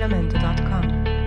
jamendo.com.